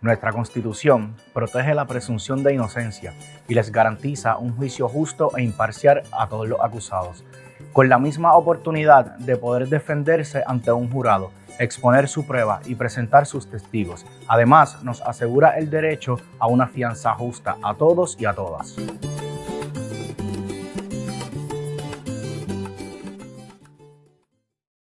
Nuestra Constitución protege la presunción de inocencia y les garantiza un juicio justo e imparcial a todos los acusados, con la misma oportunidad de poder defenderse ante un jurado, exponer su prueba y presentar sus testigos. Además, nos asegura el derecho a una fianza justa a todos y a todas.